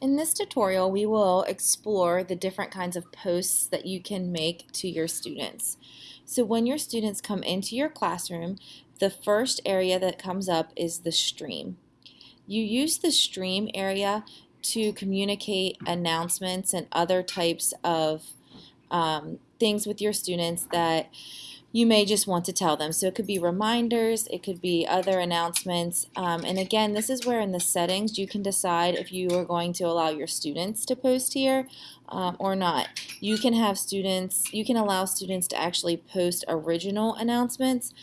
In this tutorial, we will explore the different kinds of posts that you can make to your students. So when your students come into your classroom, the first area that comes up is the stream. You use the stream area to communicate announcements and other types of um, things with your students that you may just want to tell them. So it could be reminders, it could be other announcements. Um, and again, this is where in the settings you can decide if you are going to allow your students to post here um, or not. You can have students, you can allow students to actually post original announcements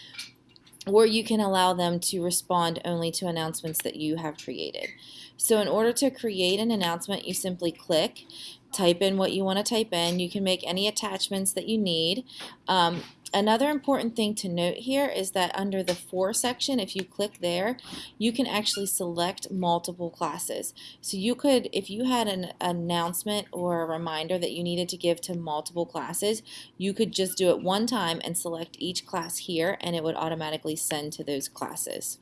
or you can allow them to respond only to announcements that you have created. So in order to create an announcement, you simply click, type in what you want to type in. You can make any attachments that you need. Um, Another important thing to note here is that under the For section, if you click there, you can actually select multiple classes. So you could, if you had an announcement or a reminder that you needed to give to multiple classes, you could just do it one time and select each class here and it would automatically send to those classes.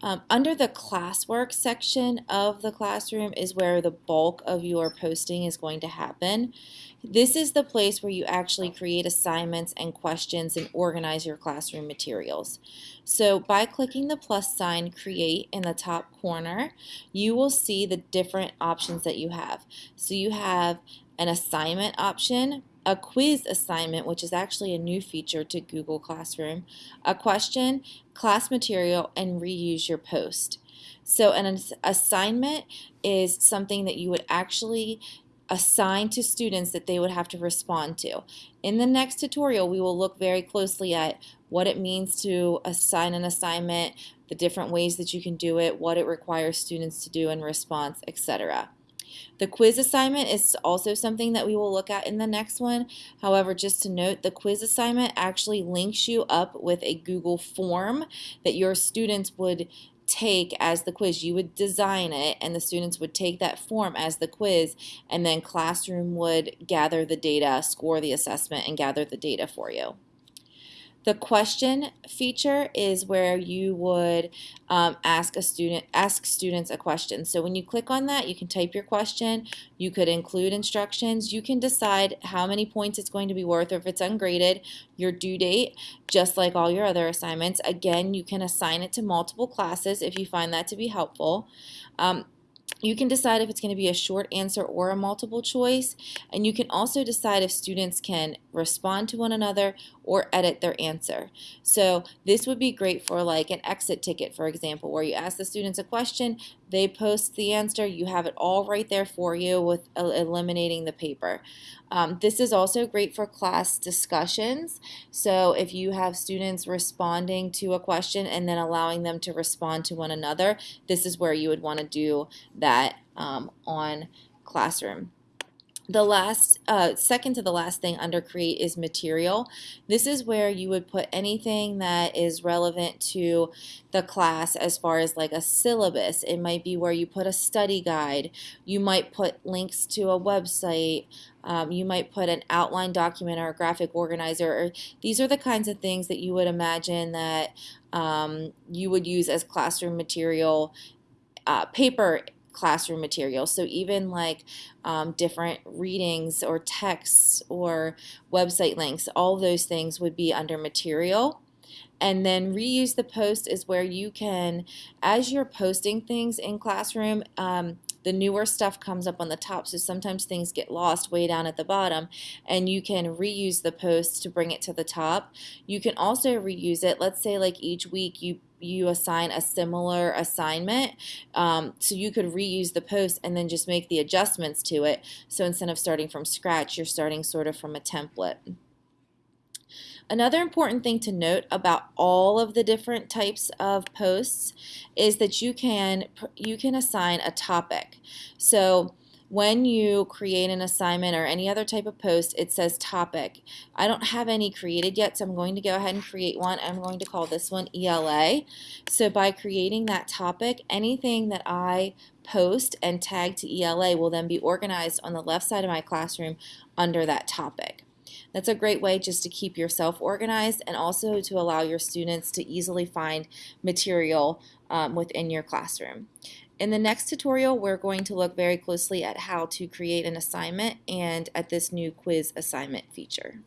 Um, under the classwork section of the classroom is where the bulk of your posting is going to happen. This is the place where you actually create assignments and questions and organize your classroom materials. So by clicking the plus sign create in the top corner, you will see the different options that you have. So you have an assignment option, a quiz assignment, which is actually a new feature to Google Classroom, a question, class material, and reuse your post. So an assignment is something that you would actually assign to students that they would have to respond to. In the next tutorial, we will look very closely at what it means to assign an assignment, the different ways that you can do it, what it requires students to do in response, etc. The quiz assignment is also something that we will look at in the next one. However, just to note, the quiz assignment actually links you up with a Google form that your students would take as the quiz. You would design it and the students would take that form as the quiz and then Classroom would gather the data, score the assessment, and gather the data for you. The question feature is where you would um, ask a student, ask students a question. So when you click on that, you can type your question. You could include instructions. You can decide how many points it's going to be worth, or if it's ungraded, your due date, just like all your other assignments. Again, you can assign it to multiple classes if you find that to be helpful. Um, you can decide if it's going to be a short answer or a multiple choice, and you can also decide if students can respond to one another or edit their answer. So this would be great for like an exit ticket, for example, where you ask the students a question, they post the answer, you have it all right there for you with eliminating the paper. Um, this is also great for class discussions. So if you have students responding to a question and then allowing them to respond to one another, this is where you would want to do that um, on Classroom. The last, uh, second to the last thing under create is material. This is where you would put anything that is relevant to the class as far as like a syllabus. It might be where you put a study guide. You might put links to a website. Um, you might put an outline document or a graphic organizer. Or these are the kinds of things that you would imagine that um, you would use as classroom material uh, paper classroom material. So even like um, different readings or texts or website links, all those things would be under material. And then reuse the post is where you can, as you're posting things in Classroom, um, the newer stuff comes up on the top. So sometimes things get lost way down at the bottom and you can reuse the post to bring it to the top. You can also reuse it. Let's say like each week you you assign a similar assignment um, so you could reuse the post and then just make the adjustments to it. So instead of starting from scratch you're starting sort of from a template Another important thing to note about all of the different types of posts is that you can you can assign a topic. So when you create an assignment or any other type of post, it says topic. I don't have any created yet, so I'm going to go ahead and create one. I'm going to call this one ELA. So by creating that topic, anything that I post and tag to ELA will then be organized on the left side of my classroom under that topic. That's a great way just to keep yourself organized and also to allow your students to easily find material um, within your classroom. In the next tutorial, we're going to look very closely at how to create an assignment and at this new quiz assignment feature.